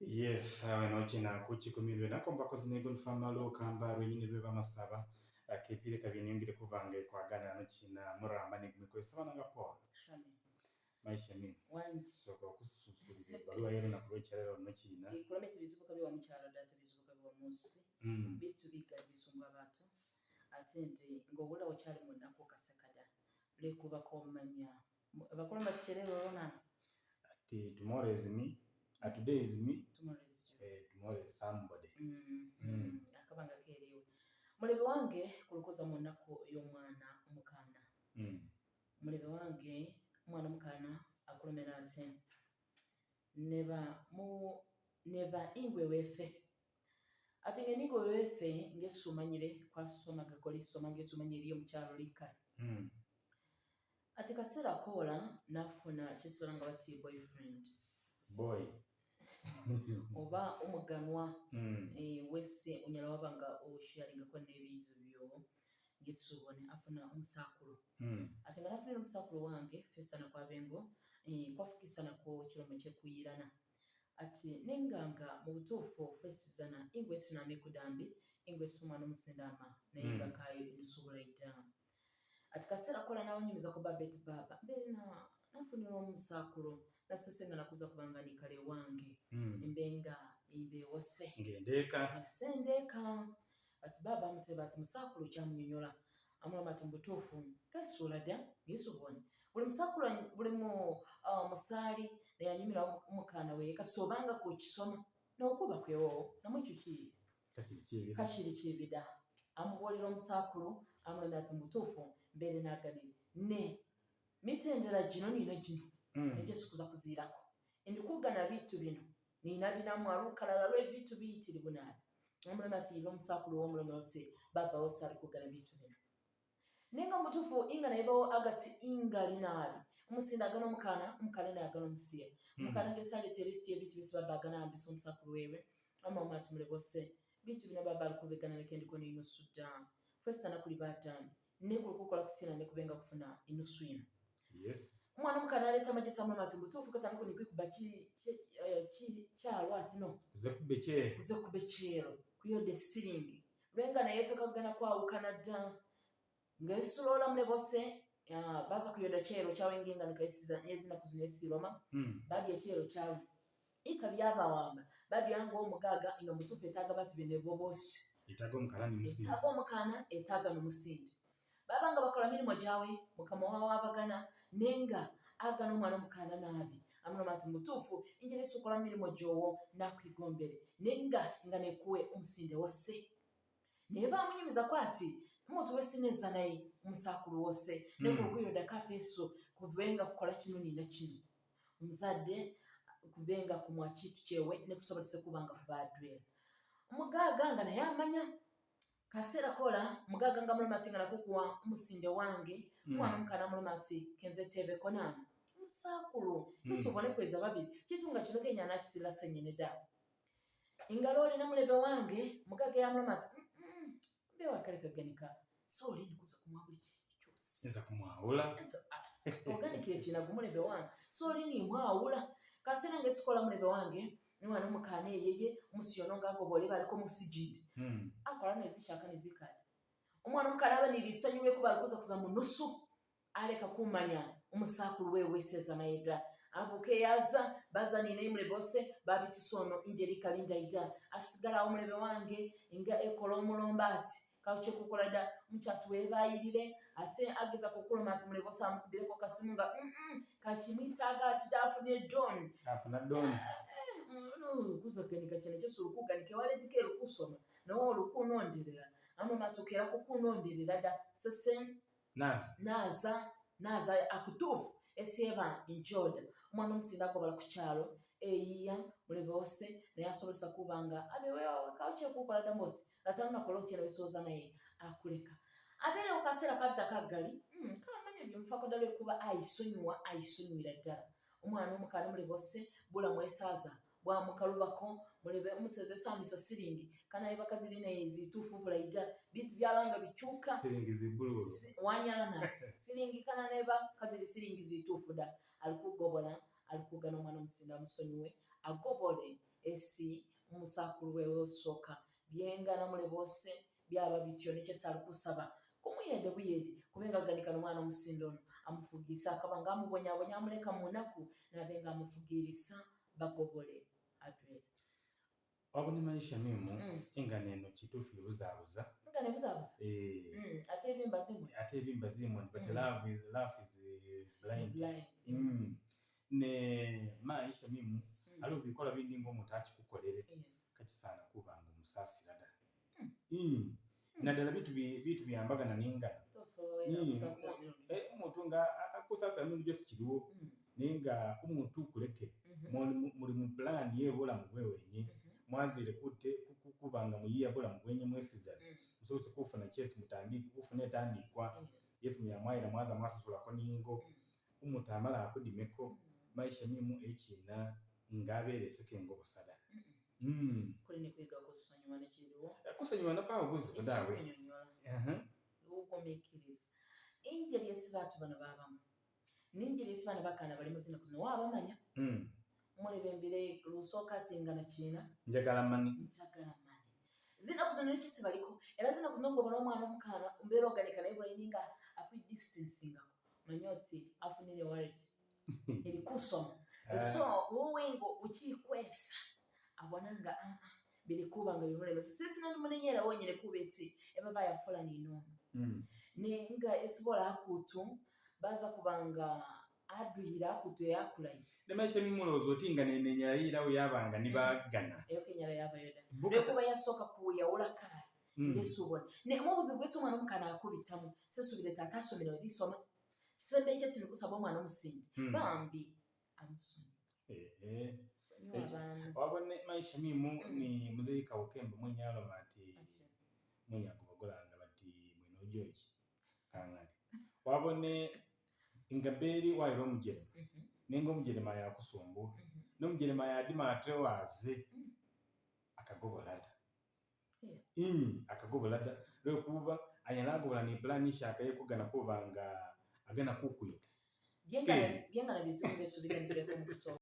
yes awe nokina kukikumilwe nakomba kozinego nifamala okamba lwenyini lwe bamasaba kepile kabyeniongile kubange kwagana nokina muramba negumikoesabananga poa Shami. maisha mimi Wanji. soka okususulira ebaluwa yero nakulwekyalero nokina Kulomita bizibuka biwa mukyalo data bizibuka biwa munsi. Mm. Bitu biga bisumba abantu. Ate nti ng'obula okyali mu nnaku okasekada. Lwekuba komanya. Abakola bakikyerero olona ati tomorrow is me uh, today is me. Tomorrow is you. eh, tomorrow is somebody. Mm, Mm. mm, akabanga keeriwe. Mulebe wange kulukoza mu nnaku y'omwana omukaana mm. mulebe wange omwana omukaana akulumira ate neba mu neba ingwe wefe ate nga ningwe wefe ng'esumanyire kwasomaga kolisoma ng'esumanyire eri omukyalo likale Mm. ati kaseera koola n'afuna kyesibala nga bati boyfriend. Boy oba omuganwa mm. eh, wese onyala waba nga osharingako n'ebiyizo byo ngesuubone afuna omusaakulu. Mm. ate nga nafunire omusaakulu wange fesana kwabengo eh, kwafukisanako kiromo kyekuyirana ati nenganga mu butuufu fesizana ingwe siname kudambi ingwe si omwana omusindama naye nga kayo enusuubula idda ati kaseera kola nawonyumiza ku babet baba mbeere na- nafunira omusaakulu nasese nga nakuza kubanga nikale wange. Embenga imbewose ngendeeka sendeeka ati baba amuteba ati musaakulu kyamunyonyola amulama ati mubutuufu kasuula dda ngesobone buli musaakulu buli mu musaali neyanyumira omukaana we kasita obanga kukisoma nokuba kwewo namwekyo ki kakirikiri kakiri kibida amubuulira omusaakulu amulama ati mubutuufu mbeere naganire ne mitendera gino niina gino Mm. nejesikuza kuziirako endikugana bitu bino nina binamu alukalala lwebitu biyitirivu naabi. Omulema ati iva omusaakulu womulema oti baba wose ali kugana bitu bino. Nenga mutuufu inga naibawo agati ingali naabi. Omusinde agana omukaana omukaana naye agana omusiya. Mm. omukaana ngesaleta erisiti yebitu bisi baba agana ambisa omusaakulu wewe. Amama ati mulebose bitu bino baba ali kubigana leke ndiko neinusu dda. Fesana kuli batambi nekulukukola kutina nekubenga kufuna ino yes omwana omukaana aleeta amagesi amulama ati mutuufu katandika nikwikuba ki- ki- eh, kyalo ati no? Uze kuze kuba ekyero kuyodde siringi lwenga naye ffe kagana kwawukana dda ngaesuloola mune bose ah, baza kuyoda kyero kyawengenga nikaisiza ezinaku zino esiroma Mm. badya ekyero kyawe ika byabawamba badyanga omugaaga nga mutuufu etaaga batu bene bobosi etaga omukalani musinga etaaga omukaana etaaga n'omusindi baba nga bakola mirimo gyawe mukama wawe abagana nenga agana omwana omukaana naabi. Amulama ati mutuufu injira esukola mirimo gyowo nakwigombere. Nenga nga nekuwe omusinde wose. Naye bamunyumizako ati omuntu wesineza naye omusaakulu wose. Mm. nekulukuyoda kapeeso kubenga kukola kino nina kino. Omuzadde kubenga kumwa kitu kyewe nekusobozese kubanga kubadwera omugaaga nga naye amanya kaseera kola mugaaga nga mulema ati nga nakukuwa omusinde wange omwana omukaana mulema ati kenze tebeko nani musaakulu Mm. esobone kweza babiri kitunga kino kenya nakisira senyene ddawe engalo olina mulebe wange mugaaga yamulema ati "Mm-mm, mbe wakalekaganika so olindi kuza kumwa buli nza kumwawula oganikire kinagu mulebe wange. So olini mwawula kaseera ngaesikola mulebe wange omwana omukaana eyeye omusiyono ngagobole baliko musijidi Mm. akola nezishaka nezikale omwana omukaana aba nirisanyu lwekuba alikuza kuza mu nusu aleka kumanya omusaakulu wewe weseza naye dda abuka eyaza baza nina emulebe ose babitisono injeri kalindaida asigala omulebe wange nga ekola omulomba ati kakyekukola dda mukyatu webayirire ate ageza kukuluma ati mulebe ose amukubireko kasimu nga "Mm-mm, kakimwitaaga ati dafunye doni kuzaganika cyane cyose urukuganika waletike rukusoma nawe urukunonderera ano matukera kukunonderera da. Sese naza. Naza akutufu esieba injoda omwana omusinda agobola ku kyalo eyiya mulebe wose naye asobozesa kubanga abewewawe kaokyekukola damoti latanakola otyena wesoza naye akuleka. Abeere ku kaseera kabita kaggali mm, kamanya byomufako dda lwekuba ayisonyiwa ayisonyiwira ddala. Omwana omukaana mulebe wose bulamu esaaza bwamukalubako mulebe umuseze samisa silingi kana iba kaziline zitufu bulaida bitu byalanga bichuka silingi zibulu wanyana silingi kana neba kazili silingi zitufu da. Alikugobola alikugana mwana musinda musonyiwe agobole esi umusakulu wewe osoka byengana mule bose byaba bityo nekyesi alikusaba. Kumuyende buyedi kubenga ganikana omwana omusinda ono. Amufugirisa akaba nga amubonyabonya amuleka mu nnaku nabe nga amufugirisa bagobole adwere wabona maisha mimu Mm. enga neno kituufu ebuzaabuza nga nebuzabuza Eh, Mm, ate ebimba zimwe ate ebimba zirimu but Mm. love is love is eh, blind. Blind Mm. ne maisha mimu Mm. aliwo bikola bindi ngaomuntu akikukolere Yes. kakisaana kuba nga omusaasira ddala Mm. Naddala bitu bi- bitu byambagana Eh, gyose. omuntu nga a- akusaasira mirundi gyose kiriwo. Mm, naye nga omuntu kuleke mhm, muli- mu pulaani y'obulamu bwewenye mhm, mwazire kutte ku- ku- kuba nga muyiya bulamu bwenye mwesizana mm. musobose kufuna kyesi mutandika kufuna etandikwa. Yes. yesu muyamwaira mwaza mwasasulako ningo. Mm, omuntu amala akudimeko maisha mimu ekina kusonyiwa napawo buzibu daawe. Ekyokunyonyola. Aha. okugumiikiriza engeri esi baatu bano baabamu n'engeri esi bano bakaana bali mu zinaku zino waabamanya. Mm. muleba embire lusooka atinga nakiina njagala mani njagala mani zinaku zino nekisi baliko era zinaku zino ngobona omwana omukaana mbeera oganika naye bulaini nga akwidistansingako manye oti afunire walet eri kusoma so wowe nga ukikwesa abona nga "Ah, ah, biri kuba nga bimulemesa sisina ndimunenyera wonyene kuba eti ebaba yafula ninoma Mm. nenga esibola akutu baza kubanga aduhira kutwe yakulayi nemeshe mimulowooza oti nga nenenyala yirawo yabanga ne bagana. Mm. Eyo kenyala yabayoda lwekuba yasooka kuweyawulakaali mm. ngesuubona naye obuzibu bwesi omwana mukana akubitamu sesubire taata asomere webisoma kisembe ekyo sino kusaba omwana omusingi. Mm. Bambi amusoma wabone maisha mimu ni muzeika ukembe mwenye aloma ti mwenye bati mwenojoki kangale wabone ingaberi wairo mujere mm -hmm. nengo nenga omujeremaya kusumbu mm -hmm. n'omujeremaya adima ate waaze mm -hmm. akagobola da yeah. ii akagobola lada lwekuba anyala agobola ni pulani shaka ye gana kuba anga agana kukwita byengala bizibu besuliganireko mu kusoma